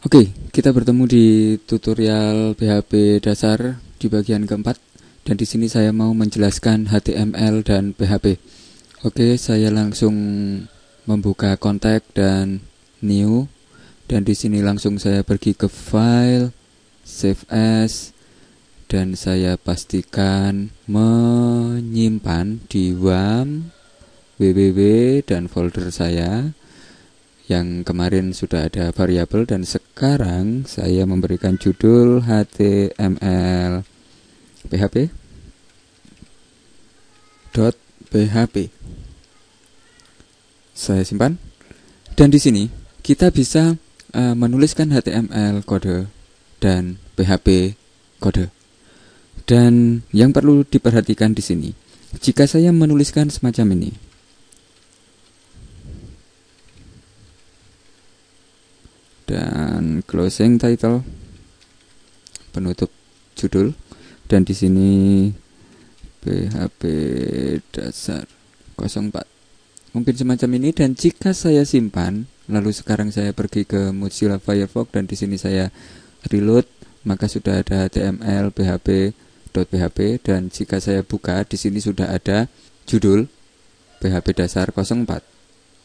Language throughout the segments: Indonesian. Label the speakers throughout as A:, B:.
A: Oke, kita bertemu di tutorial PHP dasar di bagian keempat. Dan di sini saya mau menjelaskan HTML dan PHP. Oke, saya langsung membuka kontak dan new. Dan di sini langsung saya pergi ke file save as dan saya pastikan menyimpan di WAM www dan folder saya yang kemarin sudah ada variabel dan sekarang saya memberikan judul html php dot php saya simpan. Dan di sini kita bisa uh, menuliskan html kode dan php kode. Dan yang perlu diperhatikan di sini, jika saya menuliskan semacam ini, dan closing title, penutup judul, dan di sini PHP dasar 04 mungkin semacam ini dan jika saya simpan lalu sekarang saya pergi ke Mozilla Firefox dan di sini saya reload maka sudah ada HTML, PHP, .php dan jika saya buka di sini sudah ada judul PHP dasar 04.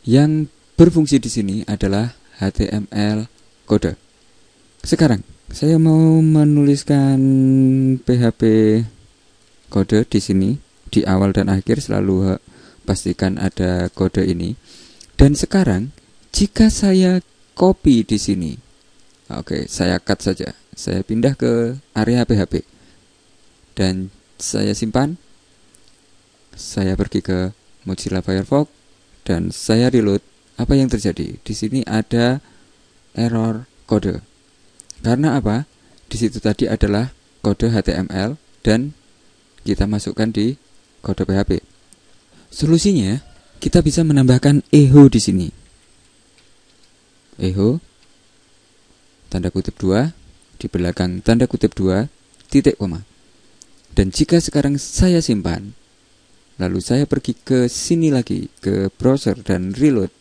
A: Yang berfungsi di sini adalah HTML kode. Sekarang saya mau menuliskan PHP kode di sini. Di awal dan akhir selalu pastikan ada kode ini. Dan sekarang jika saya copy di sini, oke, saya cut saja. Saya pindah ke area PHP dan saya simpan. Saya pergi ke Mozilla Firefox. Dan saya reload. Apa yang terjadi? Di sini ada error kode. Karena apa? Di situ tadi adalah kode HTML dan kita masukkan di kode PHP solusinya kita bisa menambahkan echo di sini. Echo tanda kutip 2 di belakang tanda kutip 2 titik koma. Dan jika sekarang saya simpan, lalu saya pergi ke sini lagi ke browser dan reload,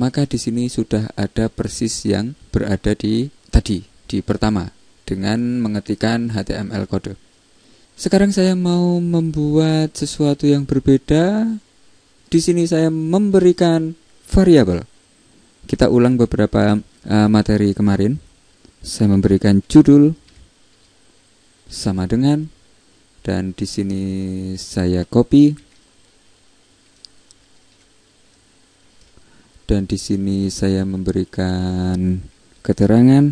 A: maka di sini sudah ada persis yang berada di tadi di pertama dengan mengetikkan HTML kode. Sekarang saya mau membuat sesuatu yang berbeda. Di sini saya memberikan variabel. Kita ulang beberapa uh, materi kemarin. Saya memberikan judul sama dengan dan di sini saya copy dan di sini saya memberikan keterangan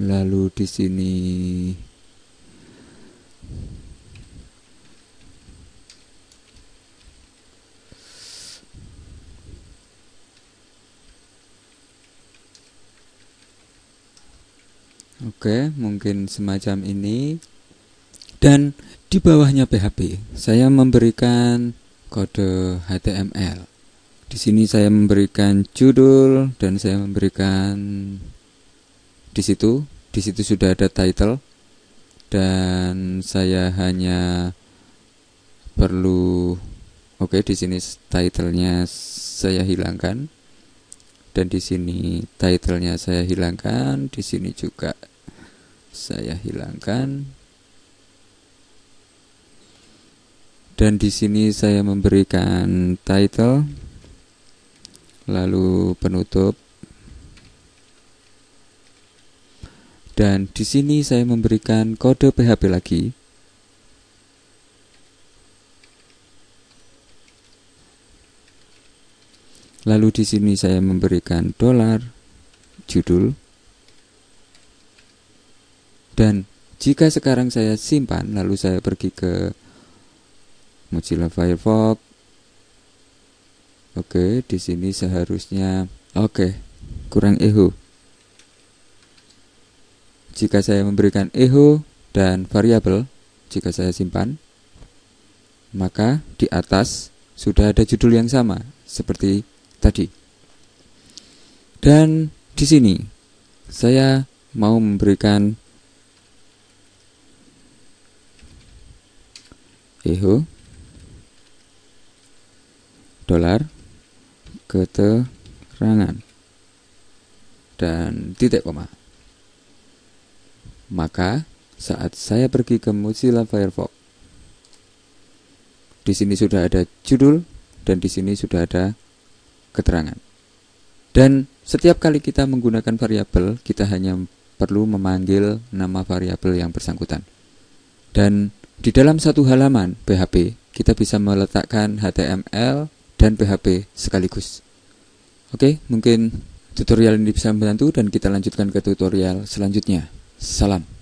A: lalu di sini Oke, mungkin semacam ini. Dan di bawahnya PHP, saya memberikan kode HTML. Di sini saya memberikan judul dan saya memberikan di situ, di situ sudah ada title. Dan saya hanya perlu oke di sini titlenya saya hilangkan. Dan di sini titlenya saya hilangkan. Di sini juga saya hilangkan dan di sini saya memberikan title lalu penutup. Dan di sini saya memberikan kode PHP lagi. Lalu di sini saya memberikan dolar judul. Dan jika sekarang saya simpan, lalu saya pergi ke Mozilla Firefox. Oke, di sini seharusnya oke, kurang echo. Jika saya memberikan echo dan variabel, jika saya simpan, maka di atas sudah ada judul yang sama seperti tadi. Dan di sini saya mau memberikan echo dolar keterangan dan titik koma. Maka saat saya pergi ke Mozilla Firefox, di sini sudah ada judul dan di sini sudah ada keterangan. Dan setiap kali kita menggunakan variabel, kita hanya perlu memanggil nama variabel yang bersangkutan. Dan di dalam satu halaman PHP, kita bisa meletakkan HTML dan PHP sekaligus. Oke, mungkin tutorial ini bisa membantu dan kita lanjutkan ke tutorial selanjutnya. Salam.